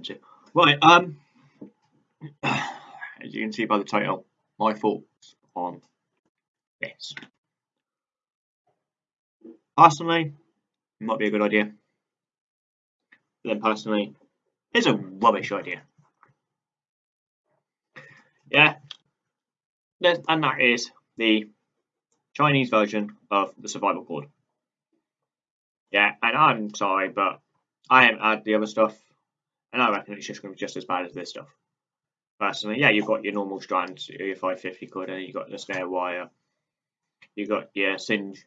offensive. Right, um, as you can see by the title, my thoughts on this. Personally, it might be a good idea. But then personally, it's a rubbish idea. Yeah, and that is the Chinese version of the survival board. Yeah, and I'm sorry, but I haven't had the other stuff, and I reckon it's just going to be just as bad as this stuff. Personally, yeah, you've got your normal strands, your 550 cord, and you've got the snare wire, you've got your singe,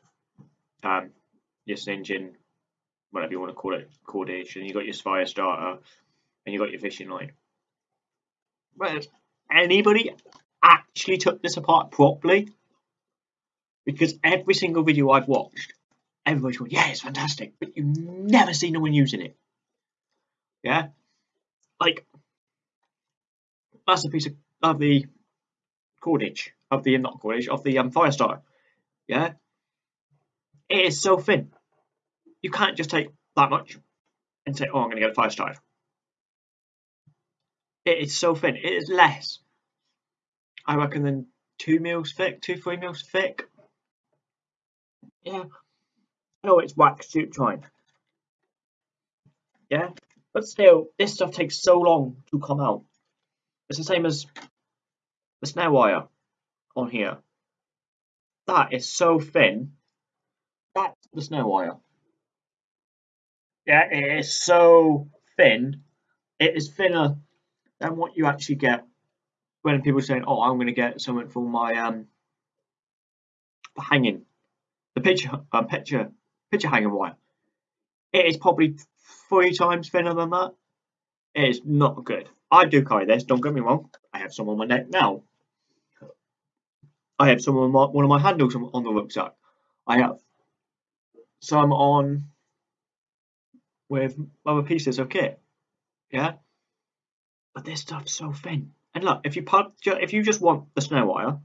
um, your singeing, whatever you want to call it, cordation, you've got your fire starter, and you've got your fishing line. But anybody actually took this apart properly? Because every single video I've watched, everybody's going, yeah, it's fantastic, but you've never see no one using it. Yeah? Like, that's a piece of, of the cordage, of the, not cordage, of the um, fire starter. Yeah? It is so thin. You can't just take that much and say, oh, I'm going to get a fire starter. It is so thin. It is less, I reckon, than two mils thick, two, three mils thick. Yeah. Oh, it's wax tube joint. Yeah. But still, this stuff takes so long to come out. It's the same as the snare wire on here. That is so thin. That's the snare wire. Yeah, it is so thin. It is thinner than what you actually get when people are saying, "Oh, I'm going to get something for my um hanging the picture um, picture picture hanging wire." It is probably three times thinner than that. It is not good. I do carry this. Don't get me wrong. I have some on my neck now. I have some on my, one of my handles on the rucksack. I have some on with other pieces of kit. Yeah, but this stuff's so thin. And look, if you pull, if you just want the snare wire,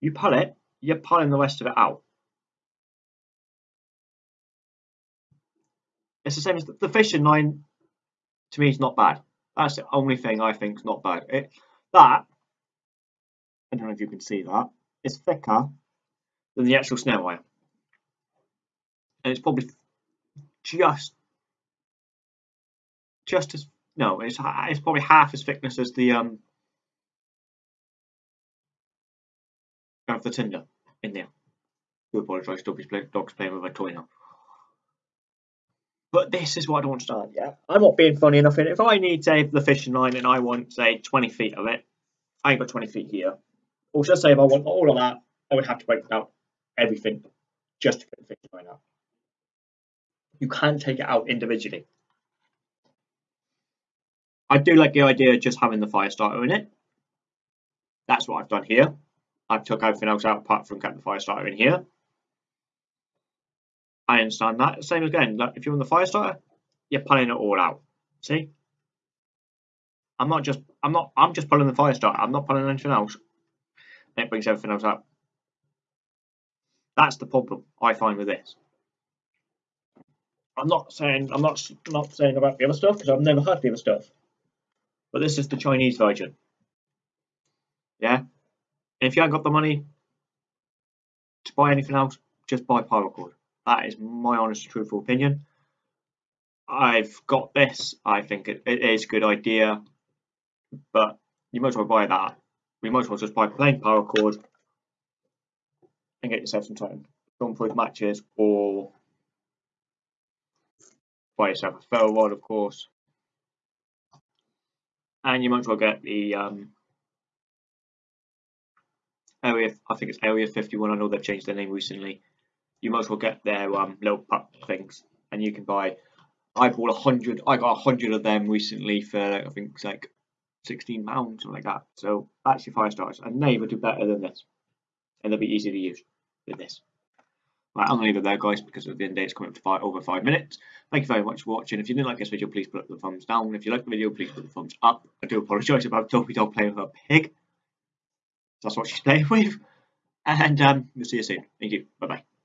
you pull it. You're pulling the rest of it out. It's the same as the, fishing line. To me, is not bad. That's the only thing I think is not bad. It, that I don't know if you can see that. It's thicker than the actual snare wire, and it's probably just just as no, it's it's probably half as thickness as the um of the tinder in there. Do apologise, dog's playing with a toy now. But this is what I don't understand, yeah? I'm not being funny enough. If I need, say, the fishing line and I want, say, 20 feet of it, I ain't got 20 feet here. Or just say if I want all of that, I would have to break out everything just to get the fishing line out. You can't take it out individually. I do like the idea of just having the fire starter in it. That's what I've done here. I've took everything else out apart from kept the fire starter in here. I understand that. Same again, like if you're on the fire starter, you're pulling it all out. See? I'm not just I'm not I'm just pulling the fire starter. I'm not pulling anything else. it brings everything else out. That's the problem I find with this. I'm not saying I'm not not saying about the other stuff because I've never had the other stuff. But this is the Chinese version. Yeah? And if you haven't got the money to buy anything else, just buy paracord. That is my honest, and truthful opinion. I've got this. I think it, it is a good idea, but you might as well buy that. You might as well just buy plain paracord and get yourself some time stormproof matches or buy yourself a ferro rod, of course. And you might as well get the um, area. I think it's Area 51. I know they've changed their name recently you might as well get their um, little pup things, and you can buy. I bought a hundred. I got a hundred of them recently for I think it's like sixteen pounds, something like that. So that's your fire starters, and they would do better than this, and they'll be easy to use with this. Right, I'm gonna leave it there, guys, because at the end of the day it's coming up to five, over five minutes. Thank you very much for watching. If you didn't like this video, please put the thumbs down. If you like the video, please put the thumbs up. I do apologise about Dopey Dog playing with a pig. That's what she's playing with. And um, we'll see you soon. Thank you. Bye bye.